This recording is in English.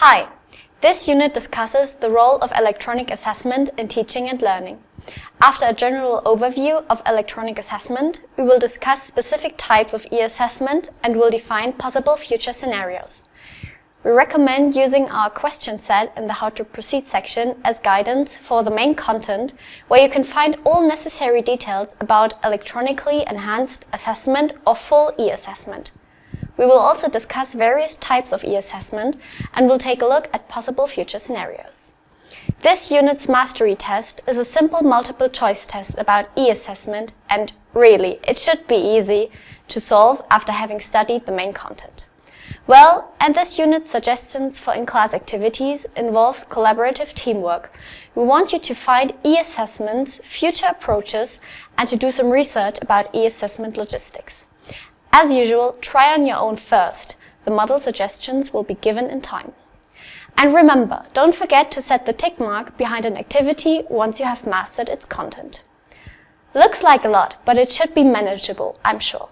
Hi! This unit discusses the role of electronic assessment in teaching and learning. After a general overview of electronic assessment, we will discuss specific types of e-assessment and will define possible future scenarios. We recommend using our question set in the How to Proceed section as guidance for the main content, where you can find all necessary details about electronically enhanced assessment or full e-assessment. We will also discuss various types of e-assessment and will take a look at possible future scenarios. This unit's mastery test is a simple multiple choice test about e-assessment and really, it should be easy to solve after having studied the main content. Well, and this unit's suggestions for in-class activities involves collaborative teamwork. We want you to find e-assessments, future approaches, and to do some research about e-assessment logistics. As usual, try on your own first. The model suggestions will be given in time. And remember, don't forget to set the tick mark behind an activity once you have mastered its content. Looks like a lot, but it should be manageable, I'm sure.